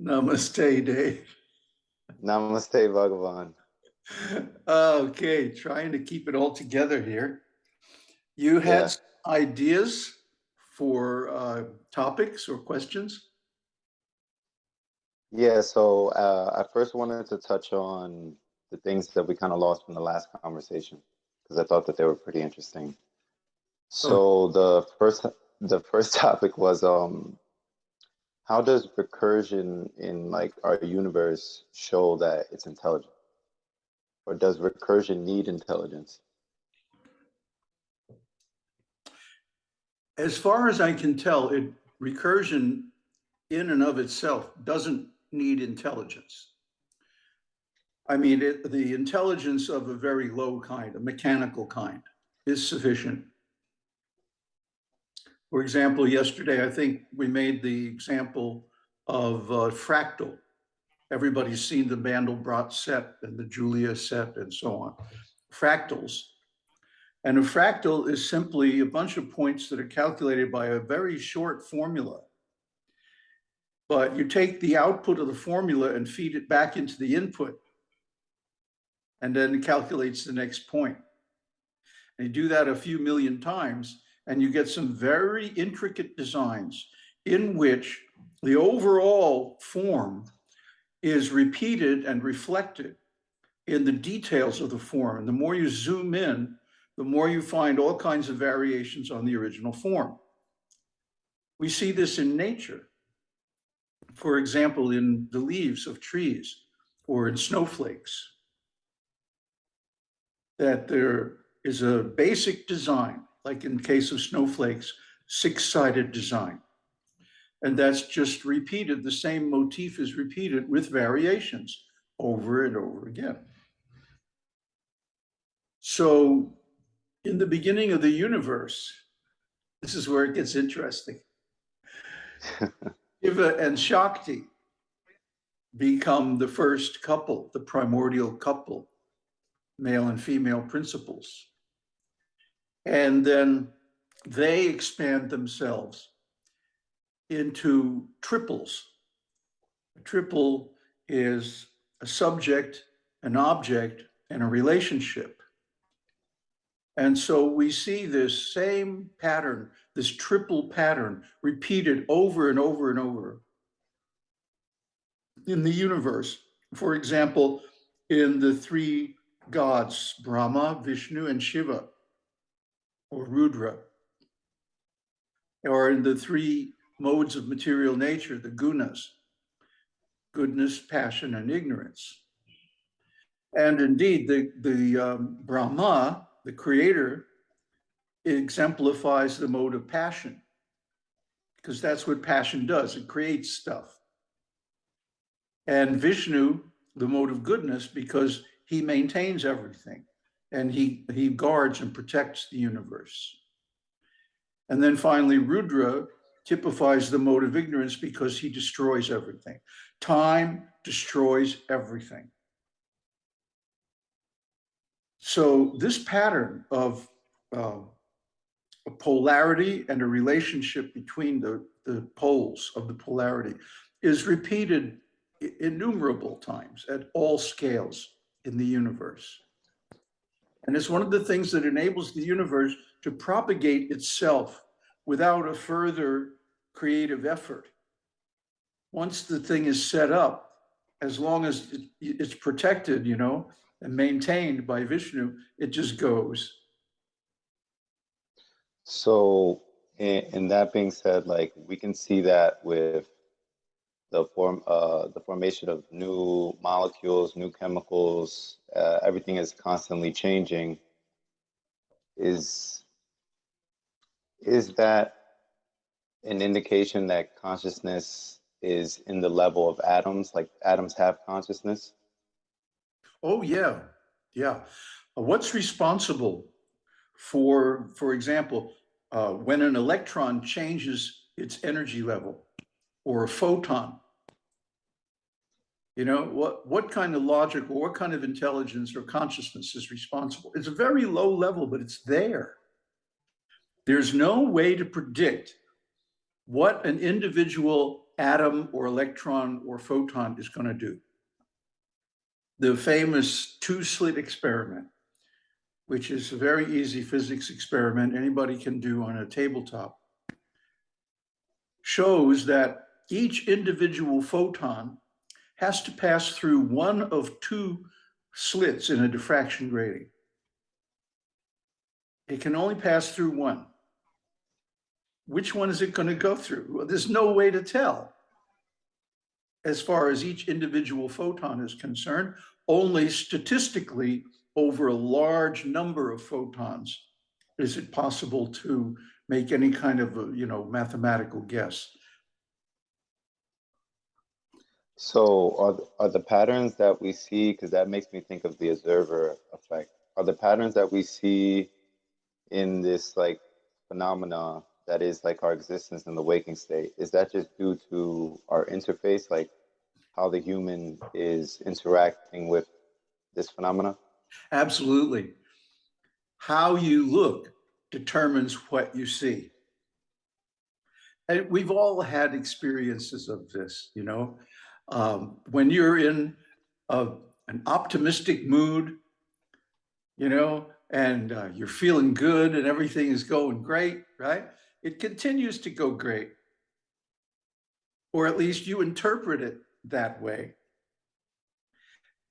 Namaste, Dave. Namaste, Bhagavan. Okay, trying to keep it all together here. You had Yeah. ideas for uh, topics or questions? Yeah, so uh, I first wanted to touch on the things that we kind of lost from the last conversation because I thought that they were pretty interesting. So the first the first topic was um how does recursion in like our universe show that it's intelligent? Or does recursion need intelligence? As far as I can tell, it recursion in and of itself doesn't need intelligence. I mean, it, the intelligence of a very low kind, a mechanical kind, is sufficient. For example, yesterday, I think we made the example of uh, fractal. Everybody's seen the Mandelbrot set and the Julia set and so on. Fractals. And a fractal is simply a bunch of points that are calculated by a very short formula. But you take the output of the formula and feed it back into the input. And then it calculates the next point. And you do that a few million times, and you get some very intricate designs in which the overall form is repeated and reflected in the details of the form. And the more you zoom in, the more you find all kinds of variations on the original form. We see this in nature. For example, in the leaves of trees or in snowflakes, that there is a basic design, like in case of snowflakes, six-sided design. And that's just repeated. The same motif is repeated with variations over and over again. So in the beginning of the universe, this is where it gets interesting. Shiva and Shakti become the first couple, the primordial couple, male and female principles. And then they expand themselves into triples. A triple is a subject, an object, and a relationship. And so we see this same pattern, this triple pattern repeated over and over and over in the universe. For example, in the three gods, Brahma, Vishnu, and Shiva, or Rudra, or in the three modes of material nature, the gunas, goodness, passion, and ignorance. And indeed, the, the um, Brahma, the creator, exemplifies the mode of passion, because that's what passion does, it creates stuff. And Vishnu, the mode of goodness, because he maintains everything and he, he guards and protects the universe. And then finally, Rudra typifies the mode of ignorance because he destroys everything. Time destroys everything. So this pattern of uh, a polarity and a relationship between the, the poles of the polarity is repeated innumerable times at all scales in the universe. And it's one of the things that enables the universe to propagate itself without a further creative effort. Once the thing is set up, as long as it's protected, you know, and maintained by Vishnu, it just goes. So, and that being said, like we can see that with the form, uh, the formation of new molecules, new chemicals, uh, everything is constantly changing. Is is that an indication that consciousness is in the level of atoms, like atoms have consciousness? Oh yeah, yeah. Uh, what's responsible for, for example, uh, when an electron changes its energy level or a photon? You know, what, what kind of logic or what kind of intelligence or consciousness is responsible? It's a very low level, but it's there. There's no way to predict what an individual atom or electron or photon is going to do. The famous two-slit experiment, which is a very easy physics experiment anybody can do on a tabletop, shows that each individual photon has to pass through one of two slits in a diffraction grating. It can only pass through one. Which one is it going to go through? Well, there's no way to tell. As far as each individual photon is concerned, only statistically over a large number of photons is it possible to make any kind of, a, you know, mathematical guess. So are, th- are the patterns that we see, because that makes me think of the observer effect, are the patterns that we see in this like phenomena that is like our existence in the waking state, is that just due to our interface, like how the human is interacting with this phenomena? Absolutely. How you look determines what you see. And we've all had experiences of this, you know. Um, when you're in a, an optimistic mood, you know, and uh, you're feeling good and everything is going great, right? It continues to go great. Or at least you interpret it that way.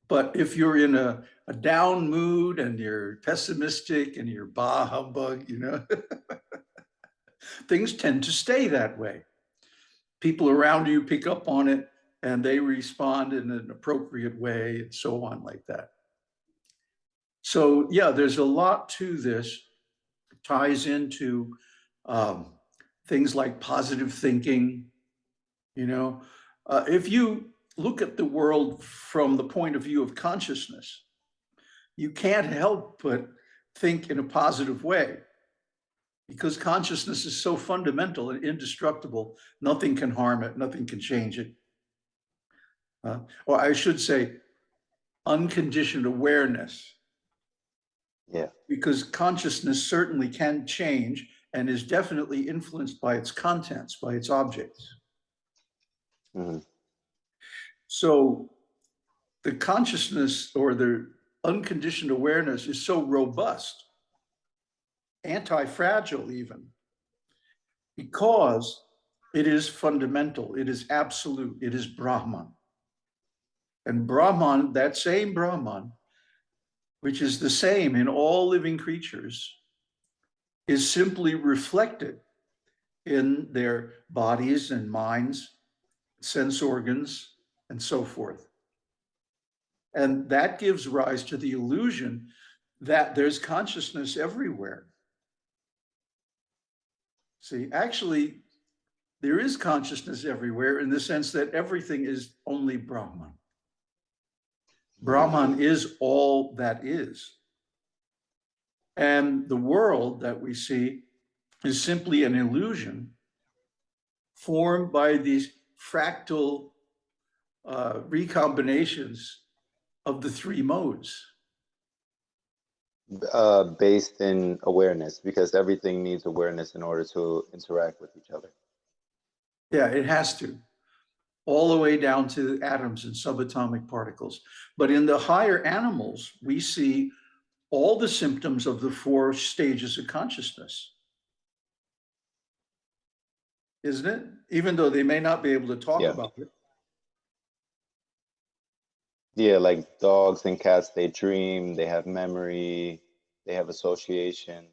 But if you're in a, a down mood and you're pessimistic and you're bah humbug, you know, things tend to stay that way. People around you pick up on it and they respond in an appropriate way and so on like that. So yeah, there's a lot to this, ties into um, things like positive thinking, you know. Uh, if you look at the world from the point of view of consciousness, you can't help but think in a positive way because consciousness is so fundamental and indestructible, nothing can harm it, nothing can change it. Uh, or I should say, unconditioned awareness. Yeah. Because consciousness certainly can change and is definitely influenced by its contents, by its objects. hmm So the consciousness or the unconditioned awareness is so robust, anti-fragile even, because it is fundamental, it is absolute, it is Brahman. And Brahman, that same Brahman, which is the same in all living creatures, is simply reflected in their bodies and minds, sense organs, and so forth. And that gives rise to the illusion that there's consciousness everywhere. See, actually, there is consciousness everywhere in the sense that everything is only Brahman. Brahman is all that is. And the world that we see is simply an illusion formed by these fractal uh, recombinations of the three modes. Uh, based in awareness, because everything needs awareness in order to interact with each other. Yeah, it has to, all the way down to atoms and subatomic particles. But in the higher animals, we see all the symptoms of the four stages of consciousness. Isn't it? Even though they may not be able to talk Yeah. about it. Yeah, like dogs and cats, they dream, they have memory, they have association,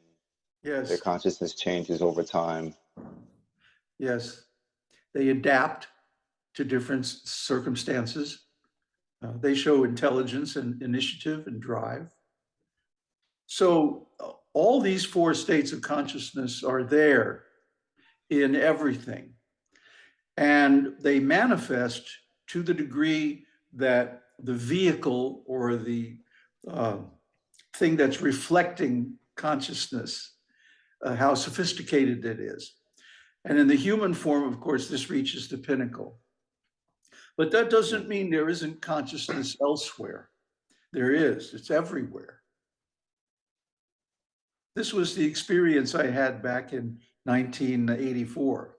Yes. their consciousness changes over time. Yes, they adapt to different circumstances. Uh, they show intelligence and initiative and drive. So uh, all these four states of consciousness are there in everything. And they manifest to the degree that the vehicle or the uh, thing that's reflecting consciousness, uh, how sophisticated it is. And in the human form, of course, this reaches the pinnacle. But that doesn't mean there isn't consciousness elsewhere. There is, it's everywhere. This was the experience I had back in 1984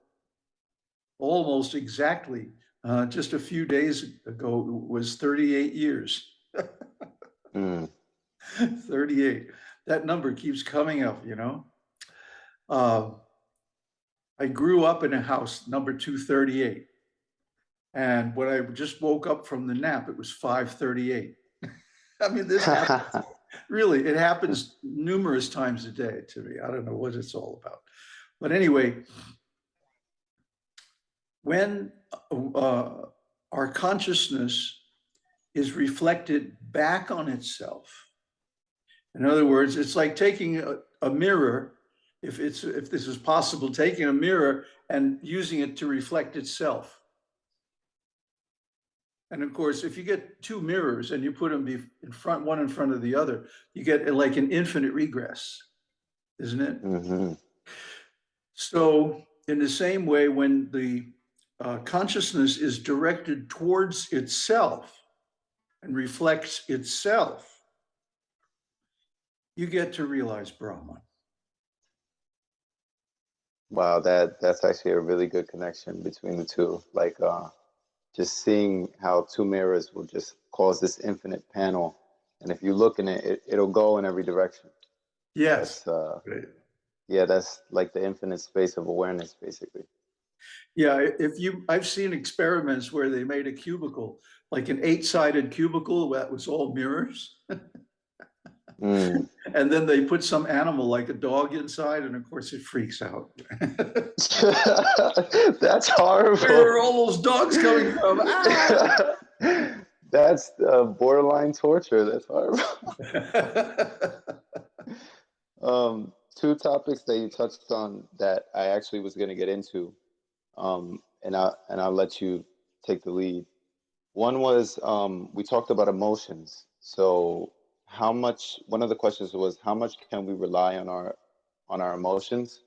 almost exactly, uh, just a few days ago was 38 years. Mm, 38. That number keeps coming up, you know? Uh, I grew up in a house number 238. And when I just woke up from the nap, it was 538. I mean, this happens, really, it happens numerous times a day to me. I don't know what it's all about. But anyway, when uh, our consciousness is reflected back on itself. In other words, it's like taking a, a mirror, if it's if this is possible, taking a mirror and using it to reflect itself. And of course, if you get two mirrors and you put them be- in front, one in front of the other, you get like an infinite regress, isn't it? mhm, So in the same way, when the uh, consciousness is directed towards itself and reflects itself, you get to realize Brahman. Wow, that that's actually a really good connection between the two. Like uh just seeing how two mirrors will just cause this infinite panel. And if you look in it, it it'll go in every direction. Yes. Uh yeah, that's like the infinite space of awareness basically. Yeah, if you, I've seen experiments where they made a cubicle, like an eight-sided cubicle that was all mirrors. Mm. And then they put some animal like a dog inside and of course it freaks out. that's horrible. Where are all those dogs coming from? Ah! that's uh, borderline torture. That's horrible. um, two topics that you touched on that I actually was going to get into, um, and I and I'll let you take the lead. One was um, we talked about emotions. So how much? One of the questions was how much can we rely on our on our emotions?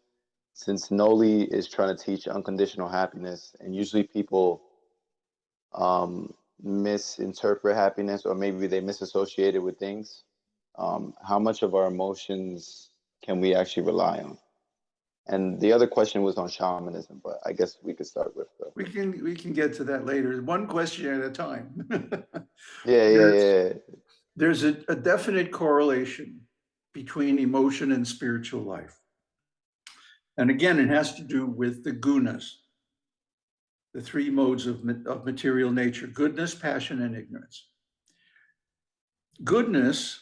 Since Noli is trying to teach unconditional happiness, and usually people um, misinterpret happiness, or maybe they misassociate it with things um, how much of our emotions can we actually rely on? And the other question was on shamanism, but I guess we could start with the, We can, we can get to that later, one question at a time. yeah, yeah, yeah. There's a, a definite correlation between emotion and spiritual life. And again, it has to do with the gunas, the three modes of, of material nature, goodness, passion, and ignorance. Goodness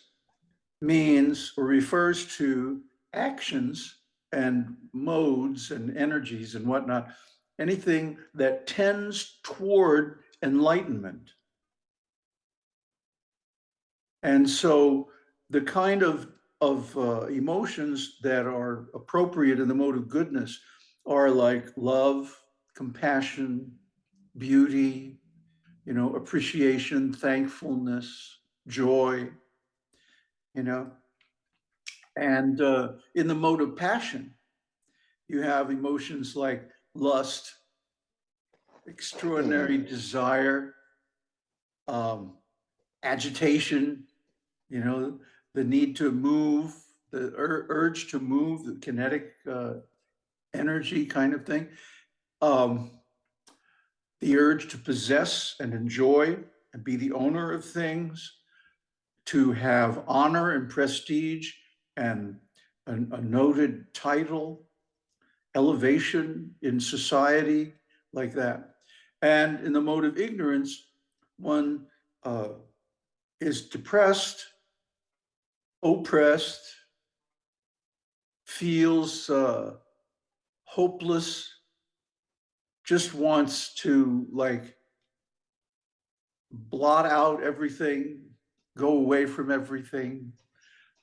means or refers to actions and modes and energies and whatnot, anything that tends toward enlightenment. And so the kind of, of uh, emotions that are appropriate in the mode of goodness are like love, compassion, beauty, you know, appreciation, thankfulness, joy, you know. And uh, in the mode of passion, you have emotions like lust, extraordinary desire, um, agitation, you know, the need to move, the ur- urge to move, the kinetic uh, energy kind of thing. Um, the urge to possess and enjoy and be the owner of things, to have honor and prestige and a, a noted title, elevation in society, like that. And in the mode of ignorance, one uh, is depressed, oppressed, feels uh, hopeless, just wants to like blot out everything, go away from everything,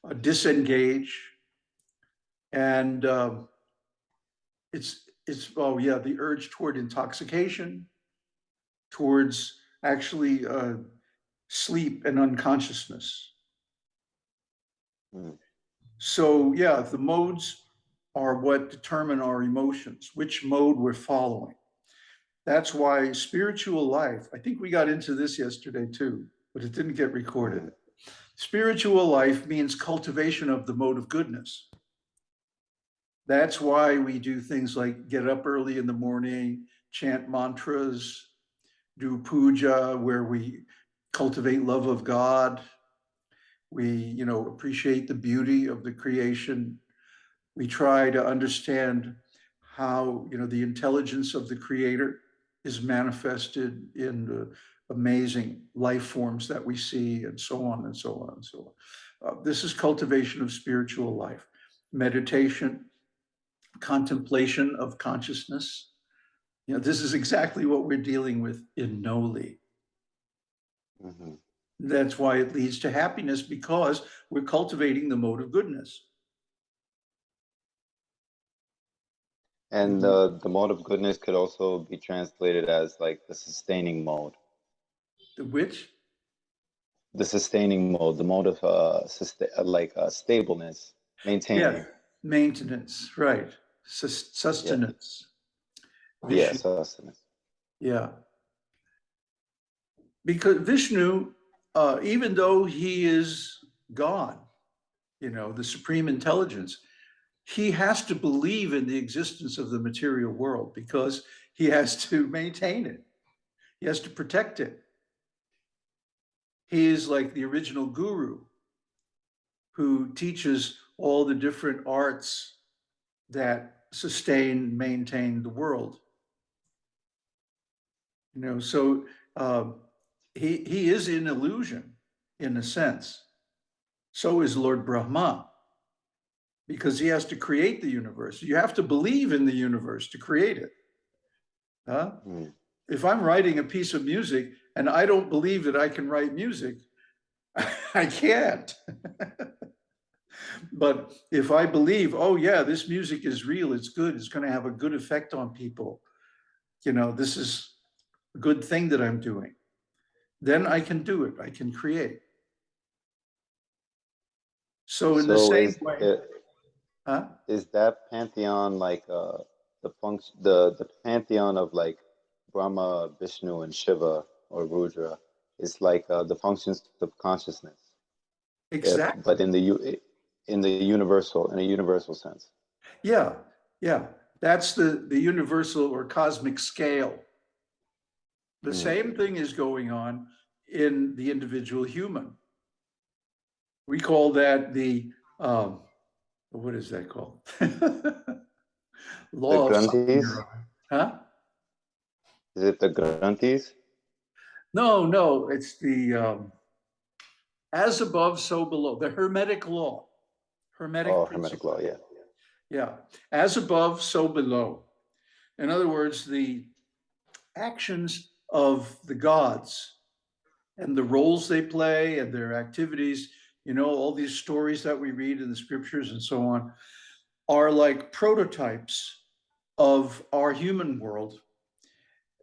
uh, disengage. And um, it's, it's, oh yeah, the urge toward intoxication, towards actually uh, sleep and unconsciousness. So yeah, the modes are what determine our emotions, which mode we're following. That's why spiritual life, I think we got into this yesterday too, but it didn't get recorded. Spiritual life means cultivation of the mode of goodness. That's why we do things like get up early in the morning, chant mantras, do puja, where we cultivate love of God. We, you know, appreciate the beauty of the creation. We try to understand how, you know, the intelligence of the creator is manifested in the amazing life forms that we see and so on and so on and so on. Uh, this is cultivation of spiritual life, meditation, contemplation of consciousness. You know, this is exactly what we're dealing with in Noli. mhm. That's why it leads to happiness because we're cultivating the mode of goodness. And uh, the mode of goodness could also be translated as like the sustaining mode. The which, The sustaining mode, the mode of uh, sustain, uh, like uh, stableness, maintaining. yeah, maintenance, right, sus- sustenance. Yeah, Vishnu- sustenance. Yeah. Because Vishnu, uh, even though he is God, you know, the supreme intelligence, he has to believe in the existence of the material world because he has to maintain it. He has to protect it. He is like the original guru who teaches all the different arts that sustain, maintain the world. You know, so um, he he is in illusion in a sense. So is Lord Brahma, because he has to create the universe. You have to believe in the universe to create it. Huh? Mm. If I'm writing a piece of music and I don't believe that I can write music, I can't. but if I believe, oh yeah, this music is real, it's good, it's going to have a good effect on people, you know, this is a good thing that I'm doing, then I can do it, I can create. So in the same is, way, it- huh? is that pantheon like uh, the function, the the pantheon of like Brahma, Vishnu, and Shiva or Rudra is like uh, the functions of consciousness, if- Exactly. but in the in the universal in a universal sense. Yeah, yeah. That's the, the universal or cosmic scale. The Hmm. same thing is going on in the individual human. We call that the, um, what is that called? Law of Granthis? Satyara. Huh? Is it the Granthis? No, no, it's the, um, as above, so below, the Hermetic law. Hermetic. Oh, principle. Hermetic law, yeah. Yeah, as above, so below. In other words, the actions of the gods and the roles they play and their activities, you know, all these stories that we read in the scriptures and so on, are like prototypes of our human world.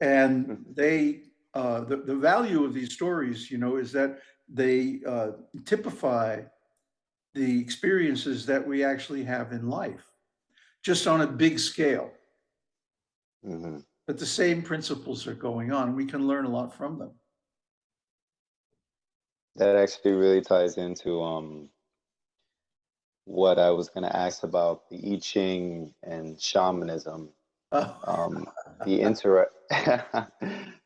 And they, uh, the, the value of these stories, you know, is that they uh, typify the experiences that we actually have in life just on a big scale. hmm But the same principles are going on. We can learn a lot from them. That actually really ties into um, what I was going to ask about the I Ching and shamanism. Um, the intera-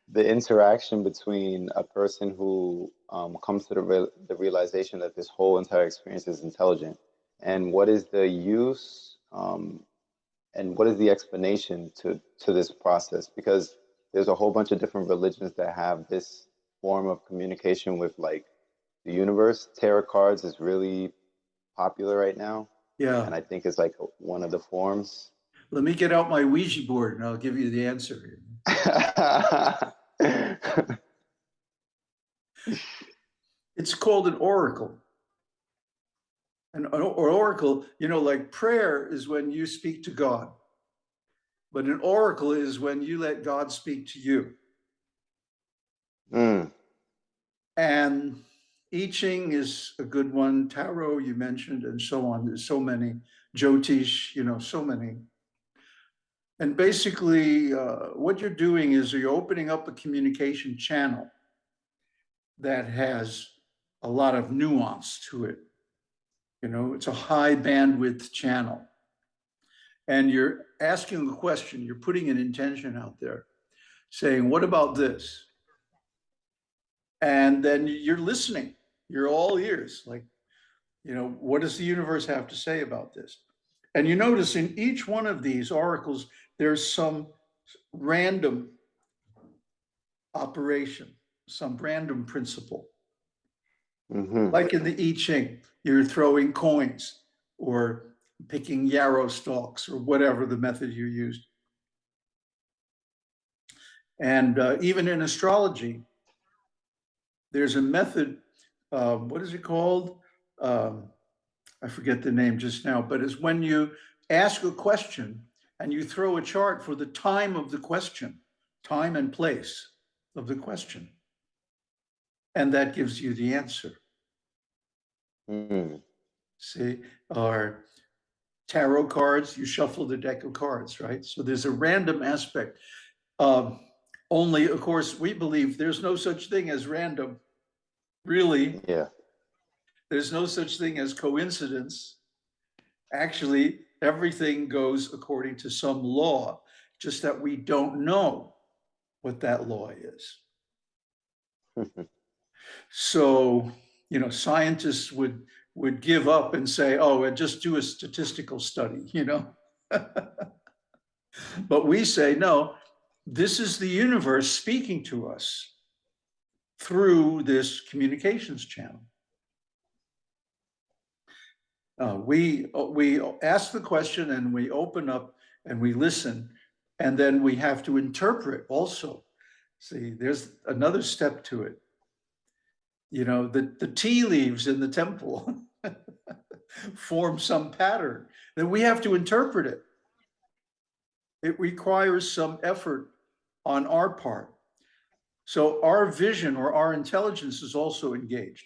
the interaction between a person who um, comes to the, real the realization that this whole entire experience is intelligent and what is the use um, and what is the explanation to to this process because there's a whole bunch of different religions that have this form of communication with like the universe tarot cards is really popular right now yeah. and i think it's like one of the forms Let me get out my Ouija board and I'll give you the answer. It's called an oracle. An an oracle, you know, like prayer is when you speak to God. But an oracle is when you let God speak to you. Mm, And I Ching is a good one. Tarot you mentioned, and so on. There's so many. Jyotish, you know, so many. And basically, uh, what you're doing is you're opening up a communication channel that has a lot of nuance to it. You know, it's a high bandwidth channel. And you're asking a question, you're putting an intention out there. saying, what about this? And then you're listening, you're all ears, like, you know, what does the universe have to say about this? And you notice in each one of these oracles, there's some random operation, some random principle. hmm Like in the I Ching, you're throwing coins or picking yarrow stalks or whatever the method you used. And uh, even in astrology, there's a method, uh, what is it called? Um, I forget the name just now, but it's when you ask a question and you throw a chart for the time of the question, time and place of the question. And that gives you the answer. Mm. See, or tarot cards, you shuffle the deck of cards, right? So there's a random aspect. Um, only, of course, we believe there's no such thing as random. Really, Yeah. there's no such thing as coincidence. Actually, everything goes according to some law, just that we don't know what that law is. So, you know, scientists would would give up and say, oh, just do a statistical study, you know? But we say, no, this is the universe speaking to us through this communications channel. Uh, we, we ask the question and we open up and we listen, and then we have to interpret also. See, there's another step to it you know, the, the tea leaves in the temple form some pattern, then we have to interpret it. It requires some effort on our part. So our vision or our intelligence is also engaged.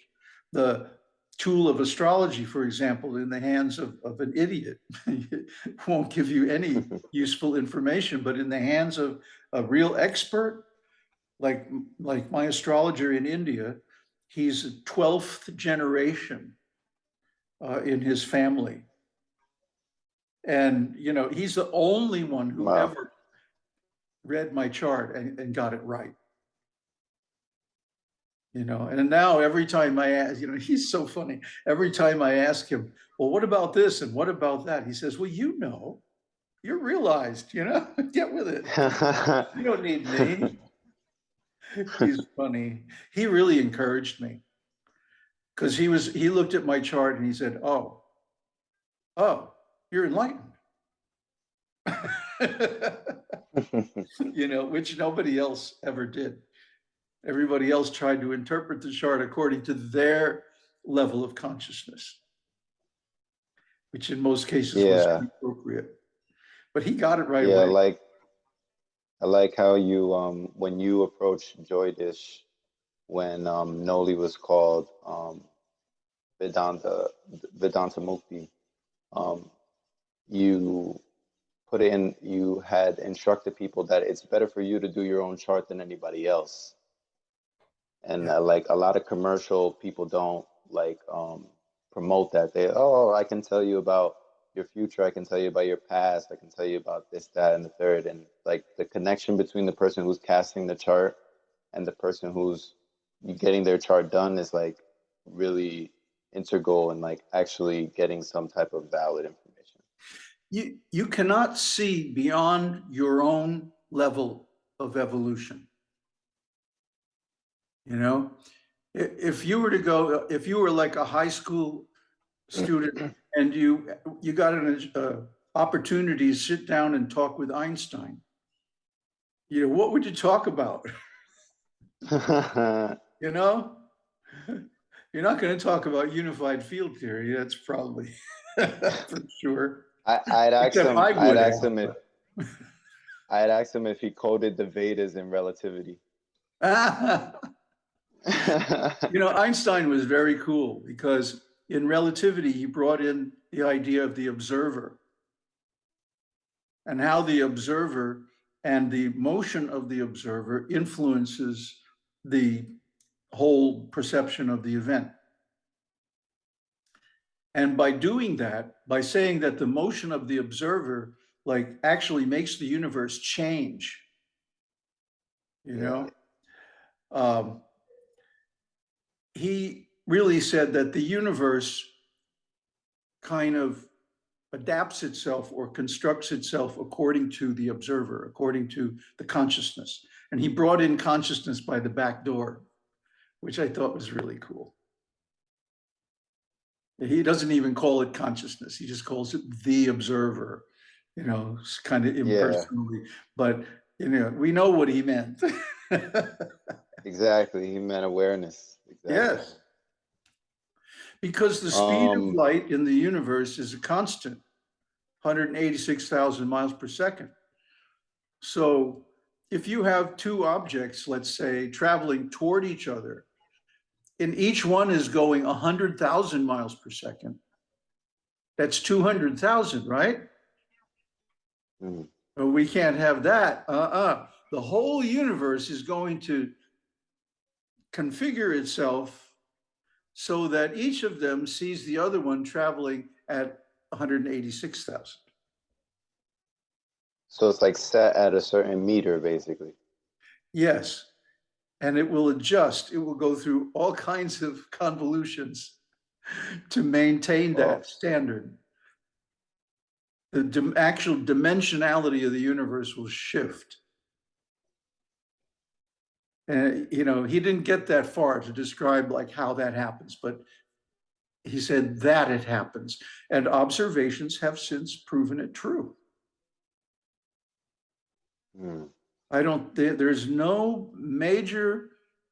The tool of astrology, for example, in the hands of, of an idiot won't give you any useful information, but in the hands of a real expert, like, like my astrologer in India, He's a 12th generation uh, in his family. And, you know, he's the only one who Wow. ever read my chart and, and got it right. You know, and now every time I ask, you know, he's so funny. Every time I ask him, well, what about this and what about that? He says, well, you know, you're realized, you know, get with it. You don't need me. He's funny. He really encouraged me. Because he was, he looked at my chart and he said, oh, oh, you're enlightened. You know, which nobody else ever did. Everybody else tried to interpret the chart according to their level of consciousness. Which in most cases was Yeah. inappropriate. But he got it right yeah, away. like I like how you um when you approached Jyotish when um Noli was called um Vedanta Vedanta Mukti, um you put in you had instructed people that it's better for you to do your own chart than anybody else. And Yeah. uh, like a lot of commercial people don't like um promote that. They oh I can tell you about your future, I can tell you about your past, I can tell you about this, that, and the third. And like the connection between the person who's casting the chart and the person who's getting their chart done is like really integral and like actually getting some type of valid information. You, you cannot see beyond your own level of evolution. You know, if you were to go, if you were like a high school student and you, you got an uh, opportunity to sit down and talk with Einstein, you know, what would you talk about? You know? You're not going to talk about unified field theory. That's probably for sure. I, I'd ask him. I I'd ask him if I'd ask him if he coded the Vedas in relativity. You know, Einstein was very cool because in relativity, he brought in the idea of the observer and how the observer and the motion of the observer influences the whole perception of the event. And by doing that, by saying that the motion of the observer like actually makes the universe change you know? Um, he really said that the universe kind of adapts itself or constructs itself according to the observer, according to the consciousness. And he brought in consciousness by the back door, which I thought was really cool. He doesn't even call it consciousness. He just calls it the observer, you know, kind of impersonally. But, you know, we know what he meant. Exactly. He meant awareness. Exactly. Yes. Because the speed of Um, light in the universe is a constant, 186,000 miles per second. So if you have two objects, let's say, traveling toward each other, and each one is going 100,000 miles per second, that's 200,000, right? But we can't have that. Uh-uh. The whole universe is going to configure itself so that each of them sees the other one traveling at 186,000. So it's like set at a certain meter, basically. Yes. And it will adjust. It will go through all kinds of convolutions to maintain that standard. The dim- actual dimensionality of the universe will shift. And, you know, he didn't get that far to describe like how that happens, but he said that it happens. And observations have since proven it true. Hmm. I don't, there, there's no major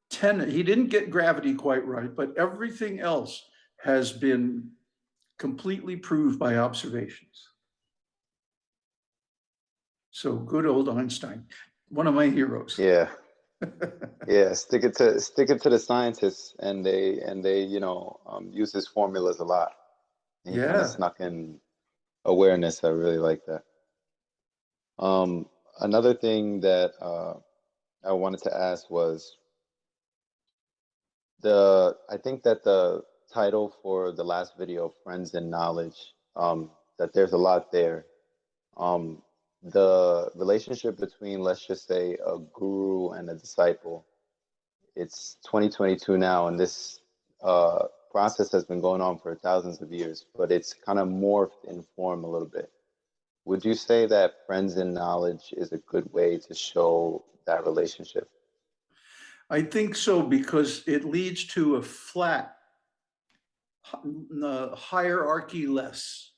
tenet. He didn't get gravity quite right, but everything else has been completely proved by observations. So good old Einstein, one of my heroes. Yeah. Yeah. Stick it to stick it to the scientists, and they and they you know um, use his formulas a lot. He kind Yeah. of snuck in awareness. I really like that. Um, another thing that uh, I wanted to ask was the I think that the title for the last video, Friends and Knowledge, um, that there's a lot there. Um, the relationship between, let's just say, a guru and a disciple. It's 2022 now, and this uh, process has been going on for thousands of years, but it's kind of morphed in form a little bit. Would you say that friends in knowledge is a good way to show that relationship? I think so because it leads to a flat uh, hierarchy less.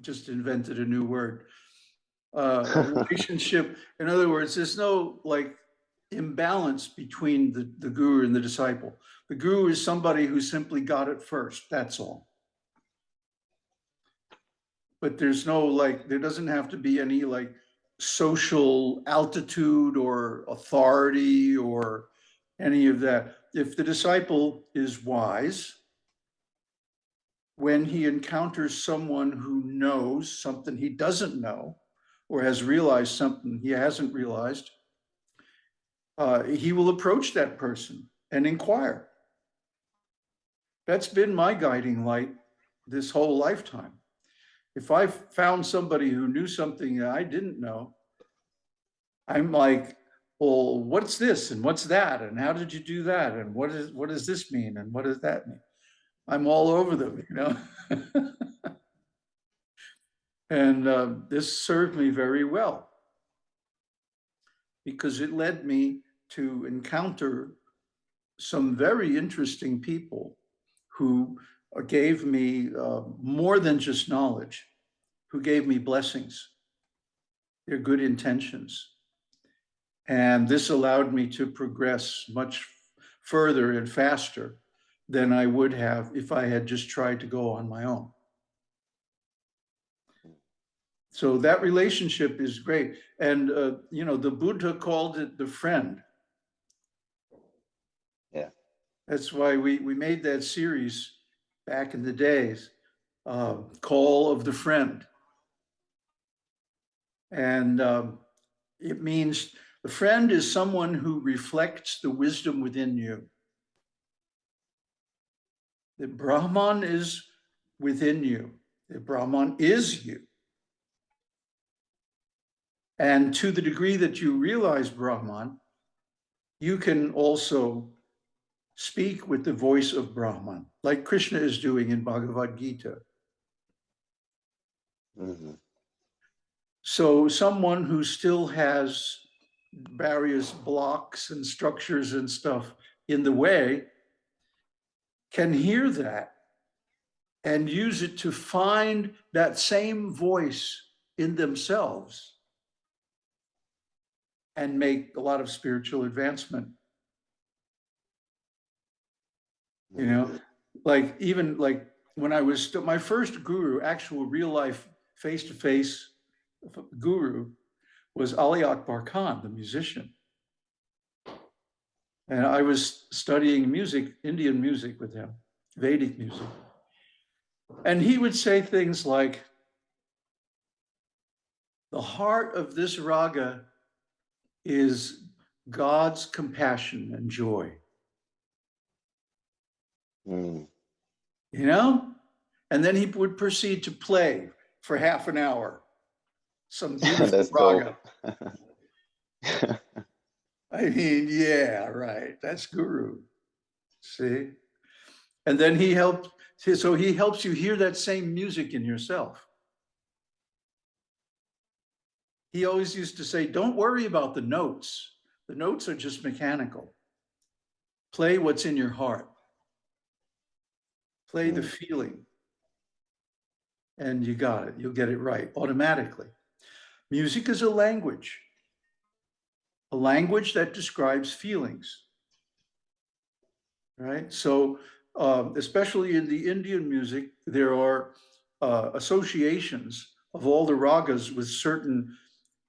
Just invented a new word. Uh, relationship, in other words, there's no like imbalance between the, the guru and the disciple. The guru is somebody who simply got it first, that's all. But there's no like, there doesn't have to be any like social altitude or authority or any of that. If the disciple is wise, when he encounters someone who knows something he doesn't know or has realized something he hasn't realized, uh, he will approach that person and inquire. That's been my guiding light this whole lifetime. If I found somebody who knew something that I didn't know, I'm like, well, what's this and what's that? And how did you do that? And what is what does this mean? And what does that mean? I'm all over them, you know? and uh, this served me very well because it led me to encounter some very interesting people who uh, gave me uh, more than just knowledge, who gave me blessings, their good intentions. And this allowed me to progress much further and faster than I would have if I had just tried to go on my own. So that relationship is great. And, uh, you know, the Buddha called it the friend. Yeah. That's why we, we made that series back in the days, uh, Call of the Friend. And um, it means the friend is someone who reflects the wisdom within you. The Brahman is within you. The Brahman is you. And to the degree that you realize Brahman, you can also speak with the voice of Brahman, like Krishna is doing in Bhagavad Gita. Mhm. So someone who still has various blocks and structures and stuff in the way can hear that and use it to find that same voice in themselves and make a lot of spiritual advancement. You know, like even like when I was still my first guru, actual real life face to face guru was Ali Akbar Khan, the musician. And I was studying music, Indian music with him, Vedic music. And he would say things like, the heart of this raga is God's compassion and joy, Mm. you know? And then he would proceed to play for half an hour. Some beautiful raga. I mean, yeah, right. That's guru. See? And then he helped, so he helps you hear that same music in yourself. He always used to say, don't worry about the notes. The notes are just mechanical. Play what's in your heart. Play the Mm. feeling. And you got it. You'll get it right automatically. Music is a language a language that describes feelings. Right? So, um, especially in the Indian music, there are uh, associations of all the ragas with certain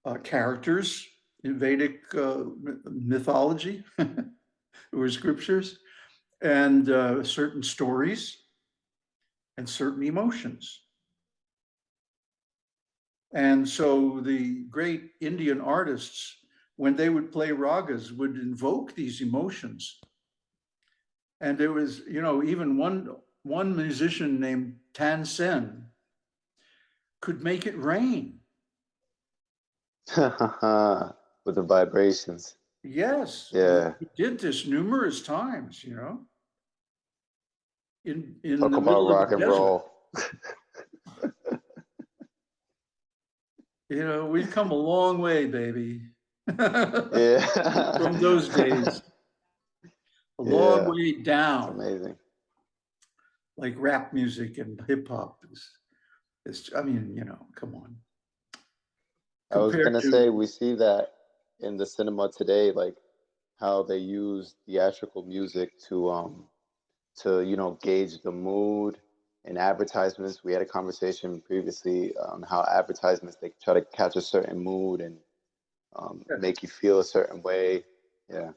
uh, characters in Vedic uh, mythology or scriptures, and uh, certain stories and certain emotions. And so the great Indian artists when they would play ragas would invoke these emotions. And there was, you know, even one one musician named Tan Sen could make it rain. With the vibrations. Yes. Yeah. He did this numerous times, you know. In in Talk the about rock and desert. roll. You know, we've come a long way, baby. Yeah. From those days. A long Yeah. way It's down. amazing. like rap music and hip hop is, is, I mean, you know, come on. I was gonna to- say we see that in the cinema today, like how they use theatrical music to um to you know gauge the mood in advertisements. We had a conversation previously on how advertisements they try to catch a certain mood and um, Yeah. make you feel a certain way. Yeah.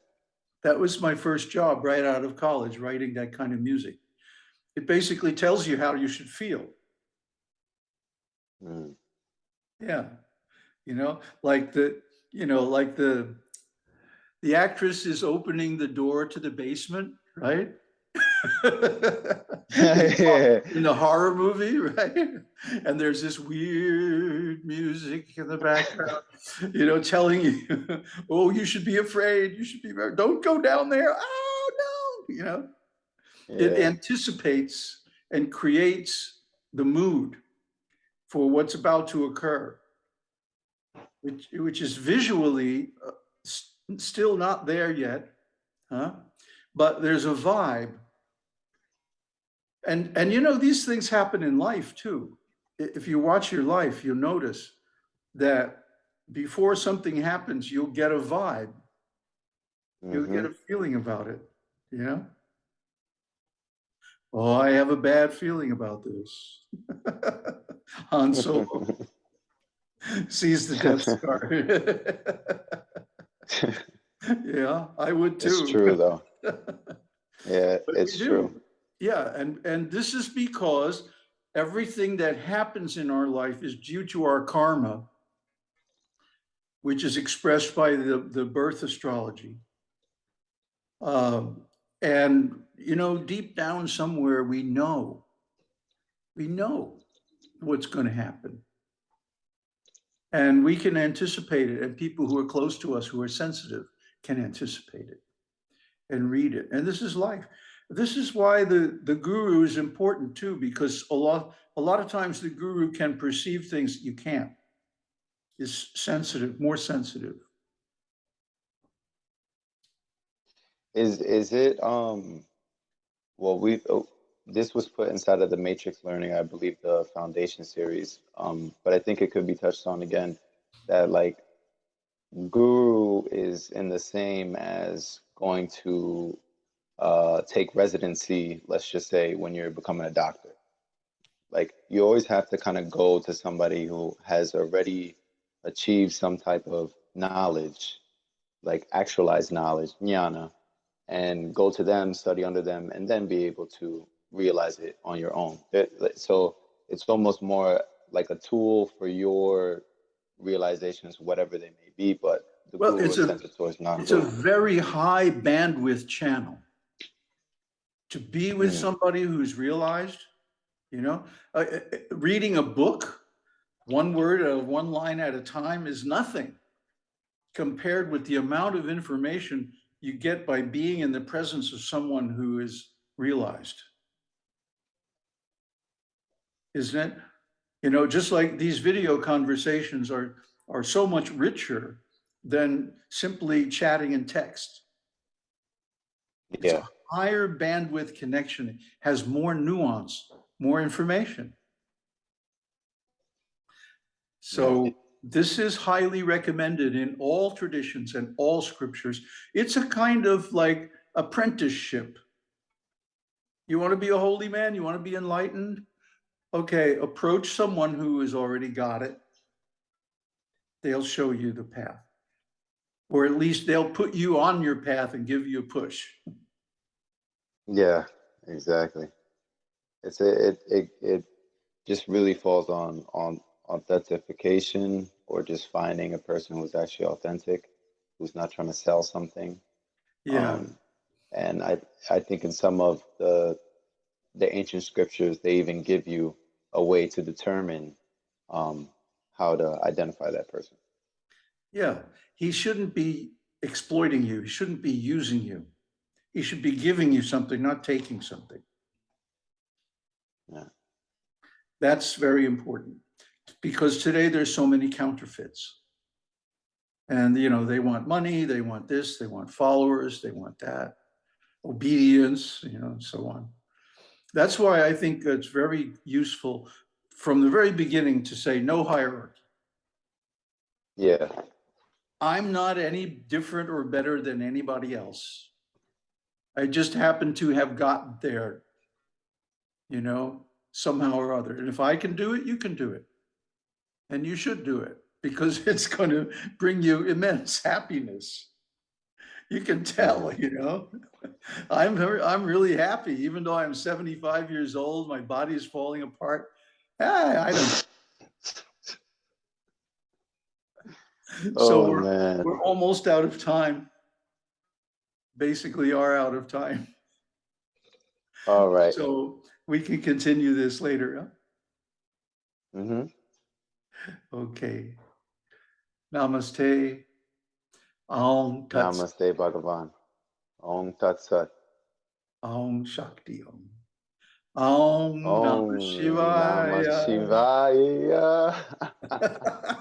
That was my first job right out of college, writing that kind of music. It basically tells you how you should feel. Mm. Yeah. You know, like the, you know, like the, the actress is opening the door to the basement, right? in the horror movie, right? And there's this weird music in the background, you know, telling you, oh, you should be afraid. You should be, very- don't go down there. Oh, no, you know, it anticipates and creates the mood for what's about to occur, which, which is visually uh, still not there yet, huh? But there's a vibe and, and you know, these things happen in life too. If you watch your life, you'll notice that before something happens, you'll get a vibe, you'll get Mhm. a feeling about it, you know? Oh, I have a bad feeling about this. Han Solo sees the Death Star. Yeah, I would too. it's true though. Yeah, But it's true. Yeah, and, and this is because everything that happens in our life is due to our karma, which is expressed by the, the birth astrology. Um, and, you know, deep down somewhere, we know, we know what's going to happen. And we can anticipate it, and people who are close to us, who are sensitive, can anticipate it and read it. And this is life. This is why the, the guru is important too, because a lot, a lot of times the guru can perceive things you can't. Is sensitive, more sensitive. Is is it um well we oh, this was put inside of the matrix learning, I believe the foundation series. Um, but I think it could be touched on again that like guru is in the same as going to uh, take residency, let's just say when you're becoming a doctor. Like you always have to kind of go to somebody who has already achieved some type of knowledge, like actualized knowledge, jnana, and go to them, study under them, and then be able to realize it on your own. It- so it's almost more like a tool for your realizations, whatever they may be, but the Well, it's is a- It's a very high bandwidth channel. To be with Mm. somebody who's realized, you know, uh, uh, uh, reading a book, one word or one line at a time is nothing compared with the amount of information you get by being in the presence of someone who is realized. Isn't it? You know, just like these video conversations are, are so much richer than simply chatting in text. It's a Yeah, higher bandwidth connection, has more nuance, more information. So this is highly recommended in all traditions and all scriptures. It's a kind of like apprenticeship. You want to be a holy man? You want to be enlightened? Okay, approach someone who has already got it. They'll show you the path. Or at least they'll put you on your path and give you a push. yeah, exactly. It's a, it it it just really falls on on authentication or just finding a person who's actually authentic, who's not trying to sell something. Yeah. Um, and I I think in some of the the ancient scriptures they even give you a way to determine um, how to identify that person. Yeah, he shouldn't be exploiting you. He shouldn't be using you. He should be giving you something, not taking something. Yeah. That's very important because today there's so many counterfeits. And, you know, they want money, they want this, they want followers, they want that, obedience, you know, and so on. That's why I think it's very useful from the very beginning to say no hierarchy. Yeah, I'm not any different or better than anybody else. I just happen to have gotten there, you know, somehow or other. And if I can do it, you can do it. And you should do it because it's going to bring you immense happiness. You can tell, you know. I'm I'm really happy, even though I'm 75 years old, my body is falling apart. Ah, I don't. So oh we're, man. we're almost out of time. Basically are out of time. All right. So we can continue this later. Mm-hmm. Okay. Namaste. Aum Tat Sat. Namaste Bhagavan. Om Tat Sat. Aum Shakti Om. Aum Om Namah Shivaya. Namah Shivaya.